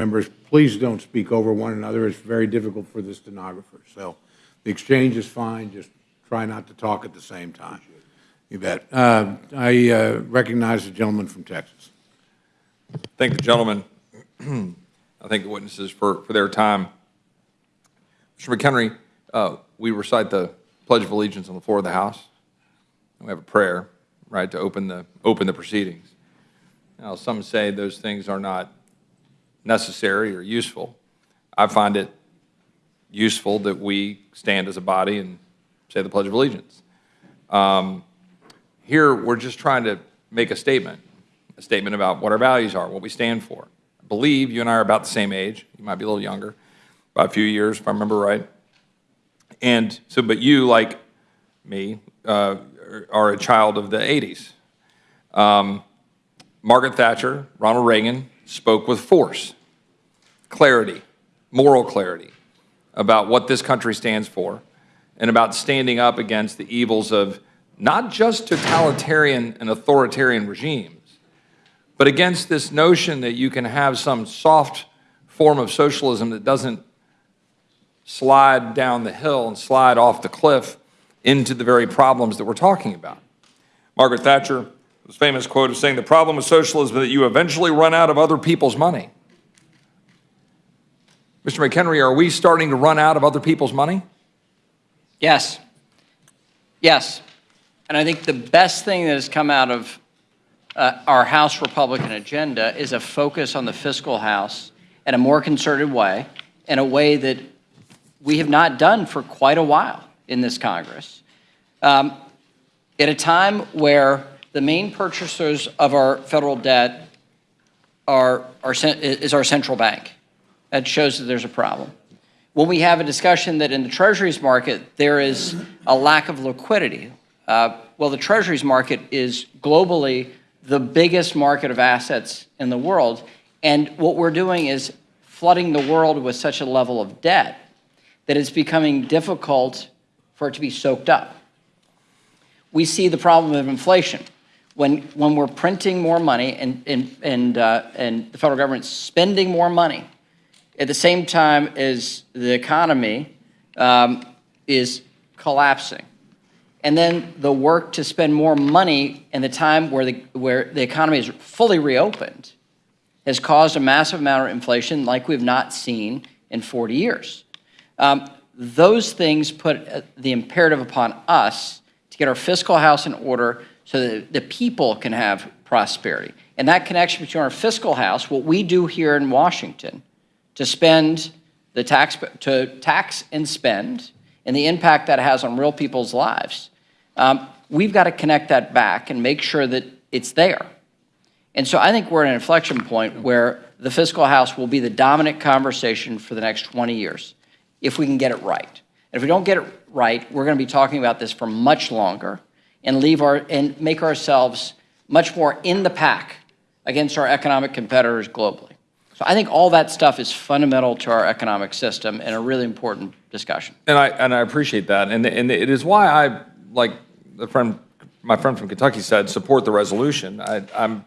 Members, please don't speak over one another. It's very difficult for the stenographer. So the exchange is fine, just try not to talk at the same time. You bet. Uh, I uh, recognize the gentleman from Texas. Thank the gentleman. I thank the witnesses for, for their time. Mr. McHenry, uh, we recite the Pledge of Allegiance on the floor of the House. We have a prayer, right, to open the, open the proceedings. Now, some say those things are not necessary or useful. I find it useful that we stand as a body and say the Pledge of Allegiance. Um, here, we're just trying to make a statement, a statement about what our values are, what we stand for. I believe you and I are about the same age. You might be a little younger, by a few years, if I remember right. And so, but you, like me, uh, are a child of the 80s. Um, Margaret Thatcher, Ronald Reagan spoke with force, clarity, moral clarity about what this country stands for and about standing up against the evils of not just totalitarian and authoritarian regimes, but against this notion that you can have some soft form of socialism that doesn't slide down the hill and slide off the cliff into the very problems that we're talking about. Margaret Thatcher, was famous quote of saying, the problem with socialism is that you eventually run out of other people's money. Mr. McHenry, are we starting to run out of other people's money? Yes. Yes. And I think the best thing that has come out of uh, our House Republican agenda is a focus on the fiscal house in a more concerted way, in a way that we have not done for quite a while in this Congress. Um, at a time where the main purchasers of our federal debt are, are, is our central bank. That shows that there's a problem. When we have a discussion that in the treasuries market there is a lack of liquidity, uh, well, the treasuries market is globally the biggest market of assets in the world, and what we're doing is flooding the world with such a level of debt that it's becoming difficult for it to be soaked up. We see the problem of inflation. When, when we're printing more money and, and, and, uh, and the federal government's spending more money, at the same time as the economy um, is collapsing. And then the work to spend more money in the time where the, where the economy is fully reopened has caused a massive amount of inflation like we've not seen in 40 years. Um, those things put uh, the imperative upon us to get our fiscal house in order so that the people can have prosperity. And that connection between our fiscal house, what we do here in Washington, to spend the tax, to tax and spend, and the impact that has on real people's lives, um, we've got to connect that back and make sure that it's there. And so I think we're at an inflection point where the fiscal house will be the dominant conversation for the next 20 years, if we can get it right. And if we don't get it right, we're going to be talking about this for much longer and leave our and make ourselves much more in the pack against our economic competitors globally. So I think all that stuff is fundamental to our economic system and a really important discussion. And I and I appreciate that, and and it is why I like the friend, my friend from Kentucky said, support the resolution. I, I'm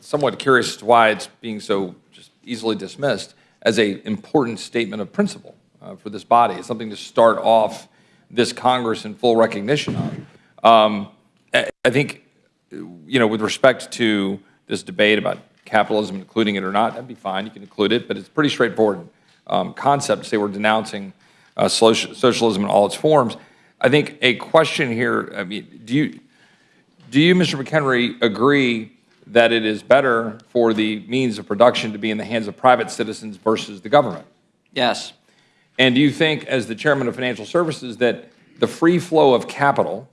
somewhat curious why it's being so just easily dismissed as a important statement of principle uh, for this body. It's something to start off this Congress in full recognition of. Um, I think, you know, with respect to this debate about capitalism, including it or not, that'd be fine. You can include it, but it's a pretty straightforward um, concept to say we're denouncing uh, socialism in all its forms. I think a question here, I mean, do you, do you, Mr. McHenry, agree that it is better for the means of production to be in the hands of private citizens versus the government? Yes. And do you think, as the chairman of financial services, that the free flow of capital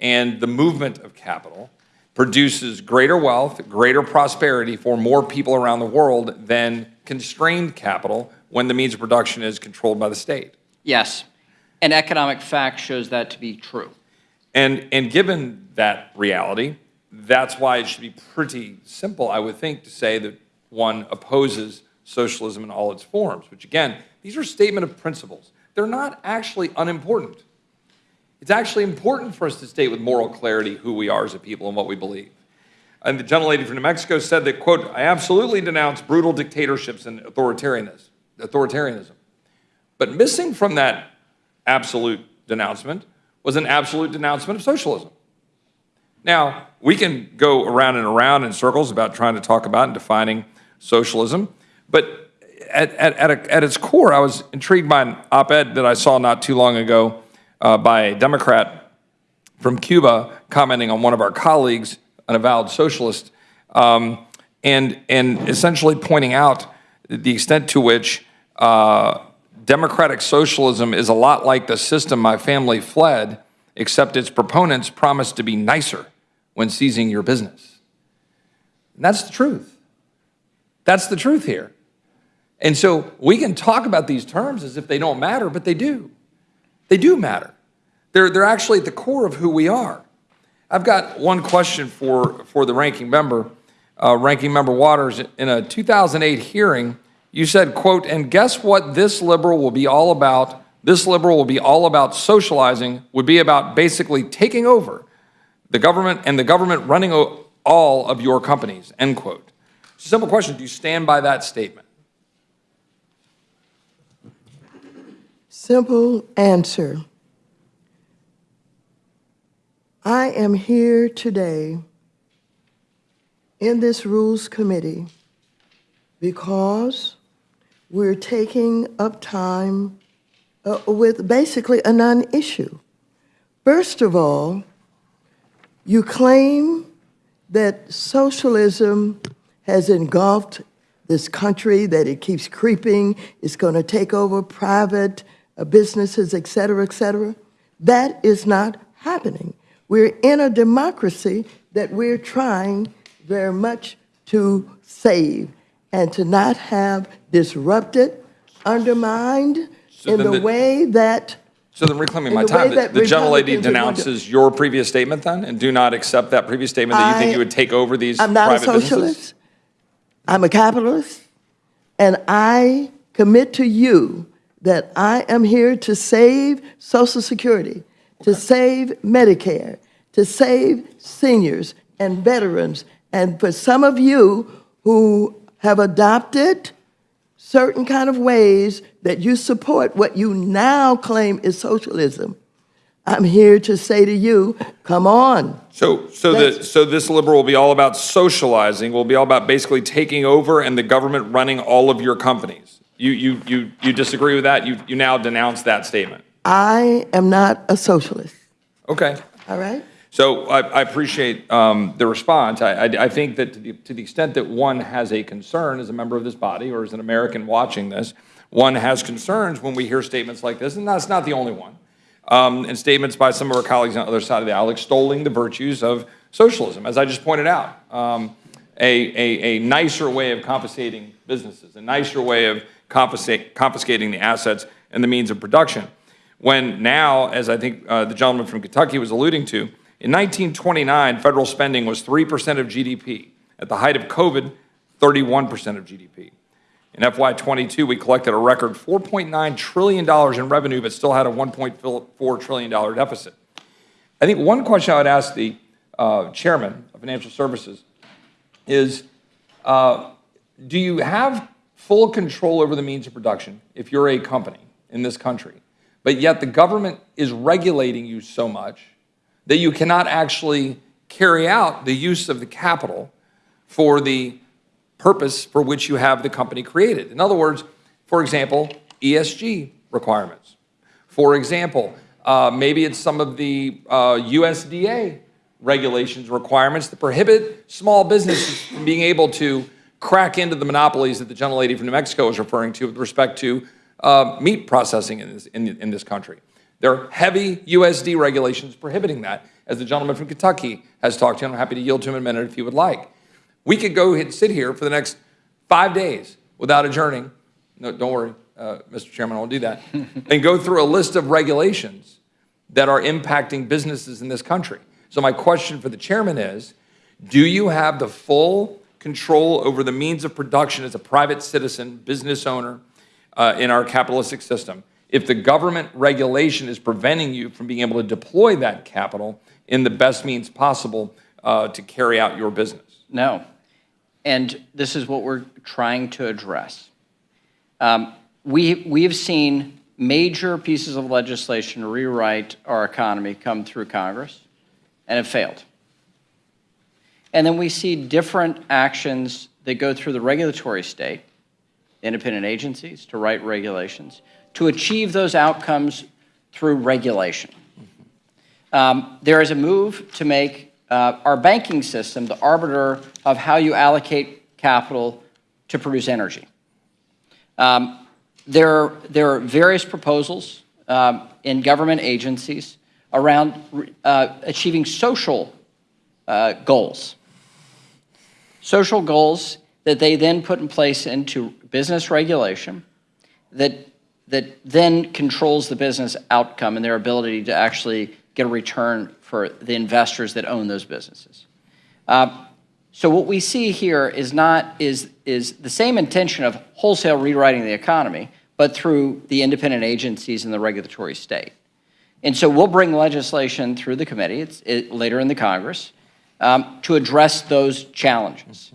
and the movement of capital produces greater wealth, greater prosperity for more people around the world than constrained capital when the means of production is controlled by the state. Yes, and economic fact shows that to be true. And, and given that reality, that's why it should be pretty simple, I would think, to say that one opposes socialism in all its forms, which again, these are statement of principles. They're not actually unimportant. It's actually important for us to state with moral clarity who we are as a people and what we believe. And the gentlelady from New Mexico said that, quote, I absolutely denounce brutal dictatorships and authoritarianism. authoritarianism. But missing from that absolute denouncement was an absolute denouncement of socialism. Now, we can go around and around in circles about trying to talk about and defining socialism, but at, at, at, a, at its core, I was intrigued by an op ed that I saw not too long ago uh, by a Democrat from Cuba commenting on one of our colleagues, an avowed socialist, um, and, and essentially pointing out the extent to which uh, democratic socialism is a lot like the system my family fled, except its proponents promised to be nicer when seizing your business. And that's the truth. That's the truth here. And so we can talk about these terms as if they don't matter, but they do. They do matter. They're, they're actually at the core of who we are. I've got one question for, for the ranking member, uh, Ranking Member Waters. In a 2008 hearing, you said, quote, and guess what this liberal will be all about? This liberal will be all about socializing, would be about basically taking over the government and the government running all of your companies, end quote. Simple question, do you stand by that statement? Simple answer. I am here today in this Rules Committee because we're taking up time uh, with basically a non-issue. First of all, you claim that socialism has engulfed this country, that it keeps creeping, it's going to take over private businesses, et cetera, et cetera. That is not happening. We're in a democracy that we're trying very much to save and to not have disrupted, undermined So in the the- way that So then reclaiming my time, the the gentlelady Republicans are going to- denounces your previous statement then, and do not accept that previous statement that you think you would take over these I'm not a private businesses? socialist. I'm a capitalist. And I commit to you that I am here to save Social Security, to save Medicare, to save seniors and veterans. And for some of you who have adopted certain kind of ways that you support what you now claim is socialism, I'm here to say to you, come on. So, so the, so this liberal will be all about socializing, will be all about basically taking over and the government running all of your companies. You, you, you, you disagree with that? You, you now denounce that statement? I am not a socialist, Okay. all right? So I, I appreciate um, the response. I, I, I think that to the, to the extent that one has a concern as a member of this body or as an American watching this, one has concerns when we hear statements like this, and that's not the only one. Um, and statements by some of our colleagues on the other side of the aisle extolling the virtues of socialism, as I just pointed out. Um, a, a, a nicer way of confiscating businesses, a nicer way of confiscating the assets and the means of production. When now, as I think uh, the gentleman from Kentucky was alluding to, in 1929, federal spending was 3% of GDP. At the height of COVID, 31% of GDP. In FY22, we collected a record $4.9 trillion in revenue, but still had a $1.4 trillion deficit. I think one question I would ask the uh, chairman of financial services is, uh, do you have full control over the means of production if you're a company in this country, but yet the government is regulating you so much that you cannot actually carry out the use of the capital for the purpose for which you have the company created. In other words, for example, ESG requirements. For example, uh, maybe it's some of the uh, USDA regulations, requirements that prohibit small businesses from being able to crack into the monopolies that the gentlelady from New Mexico was referring to with respect to uh, meat processing in this, in, in this country. There are heavy USD regulations prohibiting that, as the gentleman from Kentucky has talked to, and I'm happy to yield to him in a minute if he would like. We could go and sit here for the next five days without adjourning. No, don't worry, uh, Mr. Chairman, I won't do that. and go through a list of regulations that are impacting businesses in this country. So my question for the chairman is, do you have the full control over the means of production as a private citizen, business owner uh, in our capitalistic system? If the government regulation is preventing you from being able to deploy that capital in the best means possible uh, to carry out your business. No. And this is what we're trying to address. Um, We, we have seen major pieces of legislation rewrite our economy come through Congress and have failed. And then we see different actions that go through the regulatory state, independent agencies to write regulations, to achieve those outcomes through regulation. Um, There is a move to make uh, our banking system the arbiter of how you allocate capital to produce energy. Um, There, there are various proposals um, in government agencies around uh, achieving social uh, goals. Social goals that they then put in place into business regulation that, that then controls the business outcome and their ability to actually get a return for the investors that own those businesses. Uh, so what we see here is not is is the same intention of wholesale rewriting the economy, but through the independent agencies and the regulatory state. And so we'll bring legislation through the committee it's, it, later in the Congress um, to address those challenges.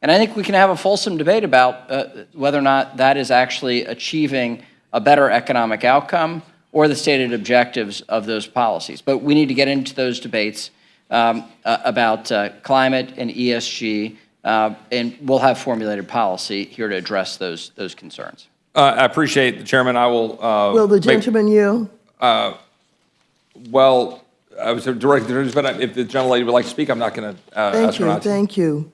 And I think we can have a fulsome debate about uh, whether or not that is actually achieving a better economic outcome or the stated objectives of those policies. But we need to get into those debates um, uh, about uh, climate and ESG, uh, and we'll have formulated policy here to address those, those concerns. Uh, I appreciate the chairman. I will. Uh, Will the make- gentleman yield? Well, I was directed, but if the gentlelady would like to speak, I'm not going to uh, Thank ask her you, thank you.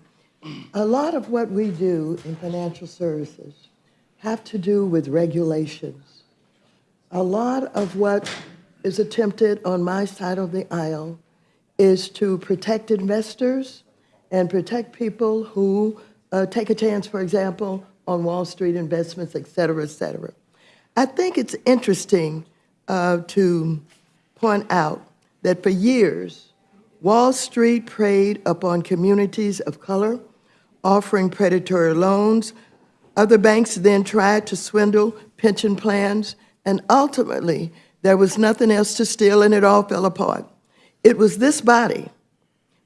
A lot of what we do in financial services have to do with regulations. A lot of what is attempted on my side of the aisle is to protect investors and protect people who uh, take a chance, for example, on Wall Street investments, et cetera, et cetera. I think it's interesting uh, to point out that for years, Wall Street preyed upon communities of color, offering predatory loans. Other banks then tried to swindle pension plans, and ultimately, there was nothing else to steal, and it all fell apart. It was this body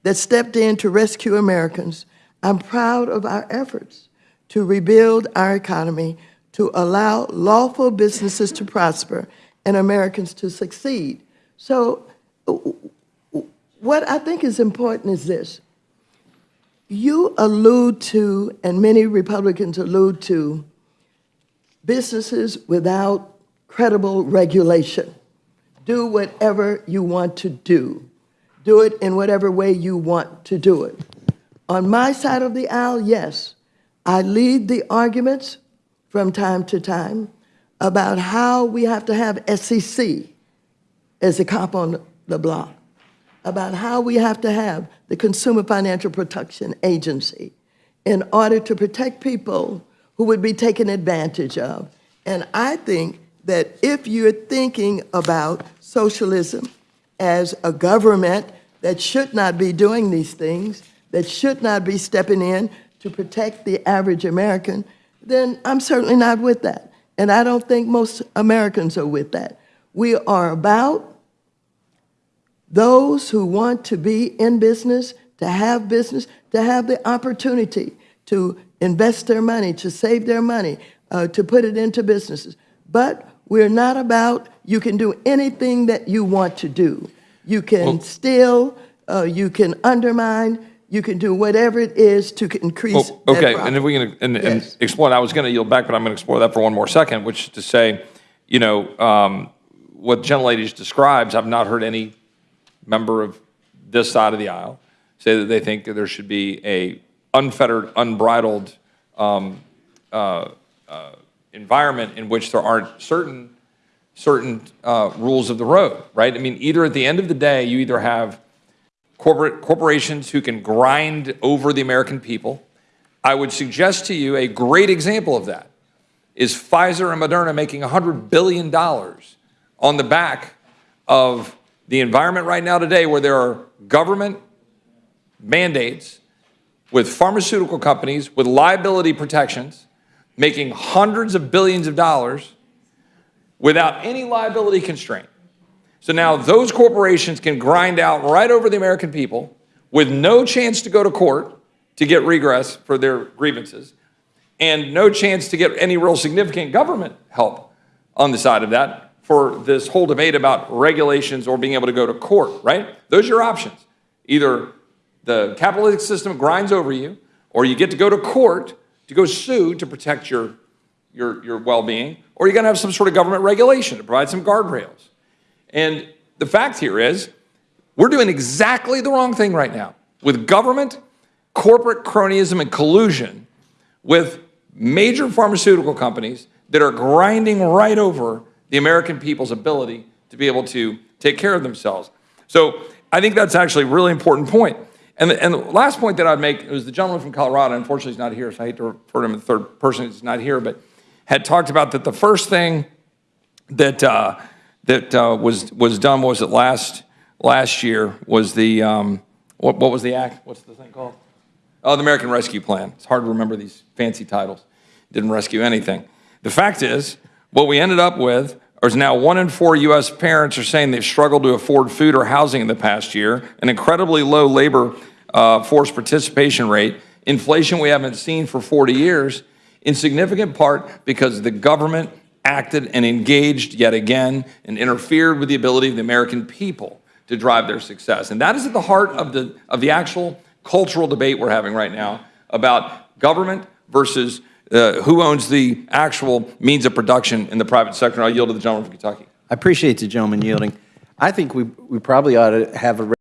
that stepped in to rescue Americans. I'm proud of our efforts to rebuild our economy, to allow lawful businesses to prosper and Americans to succeed. So, what I think is important is this. You allude to, and many Republicans allude to, businesses without credible regulation. Do whatever you want to do. Do it in whatever way you want to do it. On my side of the aisle, yes, I lead the arguments from time to time about how we have to have SEC as a cop on the block, about how we have to have the Consumer Financial Protection Agency in order to protect people who would be taken advantage of. And I think that if you're thinking about socialism as a government that should not be doing these things, that should not be stepping in to protect the average American, then I'm certainly not with that. And I don't think most Americans are with that. We are about those who want to be in business, to have business, to have the opportunity to invest their money, to save their money, uh, to put it into businesses. But we're not about you can do anything that you want to do. You can Well- steal, uh, you can undermine, you can do whatever it is to increase Well, Okay, and if we can, and, and explore, I was going to yield back, but I'm going to explore that for one more second, which is to say, you know, um, what gentlelady just describes, I've not heard any member of this side of the aisle say that they think that there should be a unfettered, unbridled um, uh, uh, environment in which there aren't certain certain uh, rules of the road, right? I mean, either at the end of the day, you either have corporate corporations who can grind over the American people. I would suggest to you a great example of that is Pfizer and Moderna making $100 billion on the back of the environment right now today where there are government mandates with pharmaceutical companies with liability protections making hundreds of billions of dollars without any liability constraint. So now those corporations can grind out right over the American people with no chance to go to court to get regress for their grievances and no chance to get any real significant government help on the side of that for this whole debate about regulations or being able to go to court, right? Those are your options. Either the capitalistic system grinds over you, or you get to go to court to go sue to protect your, your, your well being, or you're to have some sort of government regulation to provide some guardrails. And the fact here is, we're doing exactly the wrong thing right now with government, corporate cronyism, and collusion with major pharmaceutical companies that are grinding right over the American people's ability to be able to take care of themselves. So I think that's actually a really important point. And the, and the last point that I'd make was the gentleman from Colorado, unfortunately he's not here, so I hate to refer to him in the third person, he's not here, but had talked about that the first thing that, uh, that uh, was, was done, was it last, last year, was the, um, what, what was the act? What's the thing called? Oh, the American Rescue Plan. It's hard to remember these fancy titles. Didn't rescue anything. The fact is, what we ended up with is now one in four U.S. parents are saying they've struggled to afford food or housing in the past year, an incredibly low labor uh, force participation rate, inflation we haven't seen for 40 years, in significant part because the government acted and engaged yet again and interfered with the ability of the American people to drive their success. And that is at the heart of the, of the actual cultural debate we're having right now about government versus uh, who owns the actual means of production in the private sector. And I'll yield to the gentleman from Kentucky. I appreciate the gentleman yielding. I think we, we probably ought to have a